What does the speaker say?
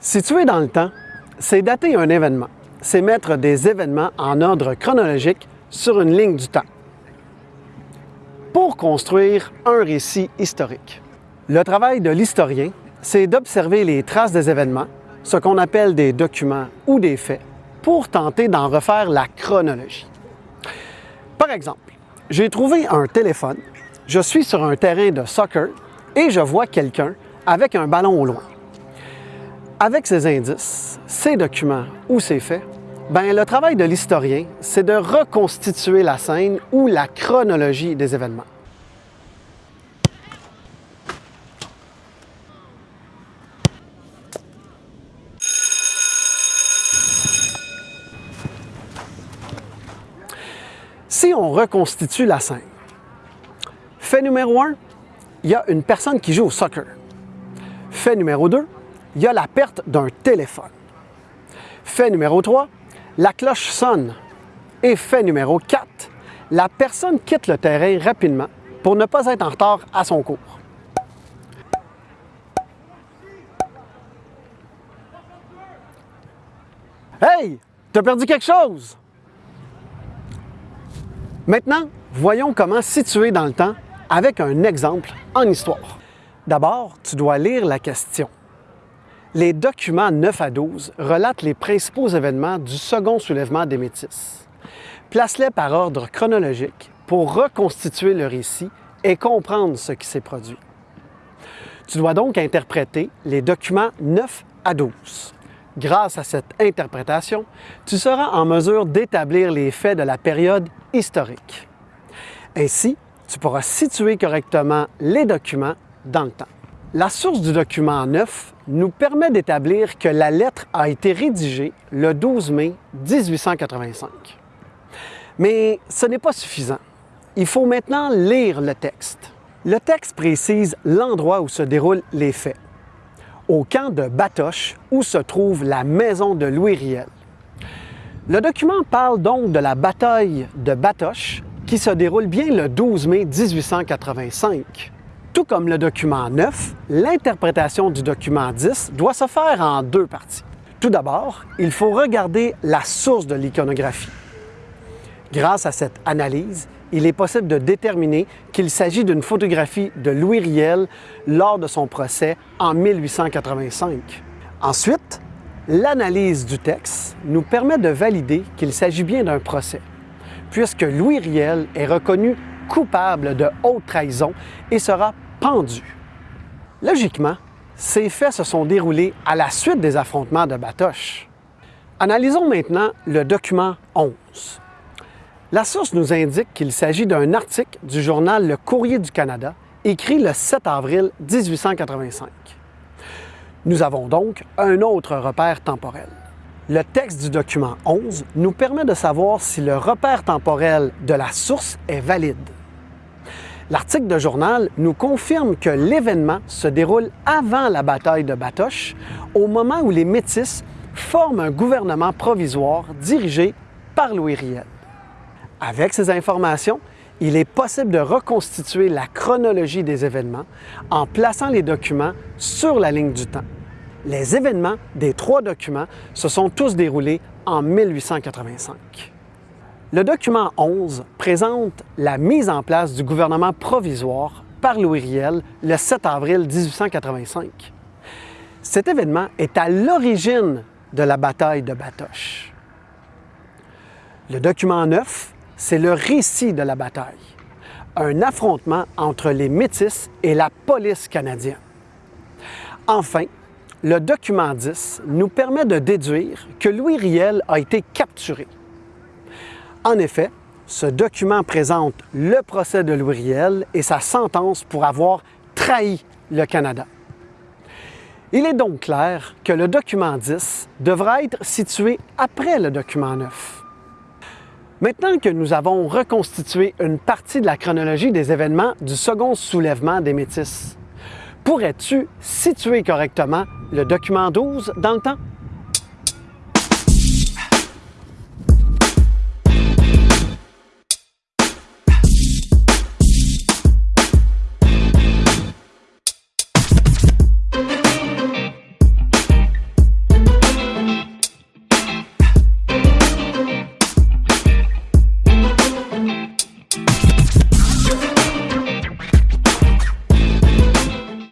Situer dans le temps, c'est dater un événement. C'est mettre des événements en ordre chronologique sur une ligne du temps pour construire un récit historique. Le travail de l'historien, c'est d'observer les traces des événements, ce qu'on appelle des documents ou des faits, pour tenter d'en refaire la chronologie. Par exemple, j'ai trouvé un téléphone, je suis sur un terrain de soccer et je vois quelqu'un avec un ballon au loin. Avec ces indices, ces documents ou ces faits, ben, le travail de l'historien, c'est de reconstituer la scène ou la chronologie des événements. Si on reconstitue la scène, fait numéro un, il y a une personne qui joue au soccer. Fait numéro 2, il y a la perte d'un téléphone. Fait numéro 3, la cloche sonne. Et fait numéro 4, la personne quitte le terrain rapidement pour ne pas être en retard à son cours. Hey, t'as perdu quelque chose? Maintenant, voyons comment situer dans le temps avec un exemple en histoire. D'abord, tu dois lire la question. Les documents 9 à 12 relatent les principaux événements du second soulèvement des Métis. Place-les par ordre chronologique pour reconstituer le récit et comprendre ce qui s'est produit. Tu dois donc interpréter les documents 9 à 12. Grâce à cette interprétation, tu seras en mesure d'établir les faits de la période historique. Ainsi, tu pourras situer correctement les documents dans le temps. La source du document 9 nous permet d'établir que la lettre a été rédigée le 12 mai 1885. Mais ce n'est pas suffisant. Il faut maintenant lire le texte. Le texte précise l'endroit où se déroulent les faits. Au camp de Batoche, où se trouve la maison de Louis Riel. Le document parle donc de la bataille de Batoche qui se déroule bien le 12 mai 1885. Tout comme le document 9, l'interprétation du document 10 doit se faire en deux parties. Tout d'abord, il faut regarder la source de l'iconographie. Grâce à cette analyse, il est possible de déterminer qu'il s'agit d'une photographie de Louis Riel lors de son procès en 1885. Ensuite, l'analyse du texte nous permet de valider qu'il s'agit bien d'un procès puisque Louis Riel est reconnu coupable de haute trahison et sera pendu. Logiquement, ces faits se sont déroulés à la suite des affrontements de Batoche. Analysons maintenant le document 11. La source nous indique qu'il s'agit d'un article du journal Le Courrier du Canada, écrit le 7 avril 1885. Nous avons donc un autre repère temporel. Le texte du document 11 nous permet de savoir si le repère temporel de la source est valide. L'article de journal nous confirme que l'événement se déroule avant la bataille de Batoche, au moment où les Métis forment un gouvernement provisoire dirigé par Louis Riel. Avec ces informations, il est possible de reconstituer la chronologie des événements en plaçant les documents sur la ligne du temps. Les événements des trois documents se sont tous déroulés en 1885. Le document 11 présente la mise en place du gouvernement provisoire par Louis Riel le 7 avril 1885. Cet événement est à l'origine de la bataille de Batoche. Le document 9, c'est le récit de la bataille, un affrontement entre les Métis et la police canadienne. Enfin, le document 10 nous permet de déduire que Louis Riel a été capturé. En effet, ce document présente le procès de Louis Riel et sa sentence pour avoir trahi le Canada. Il est donc clair que le document 10 devra être situé après le document 9. Maintenant que nous avons reconstitué une partie de la chronologie des événements du second soulèvement des Métis, pourrais-tu situer correctement le document 12 dans le temps?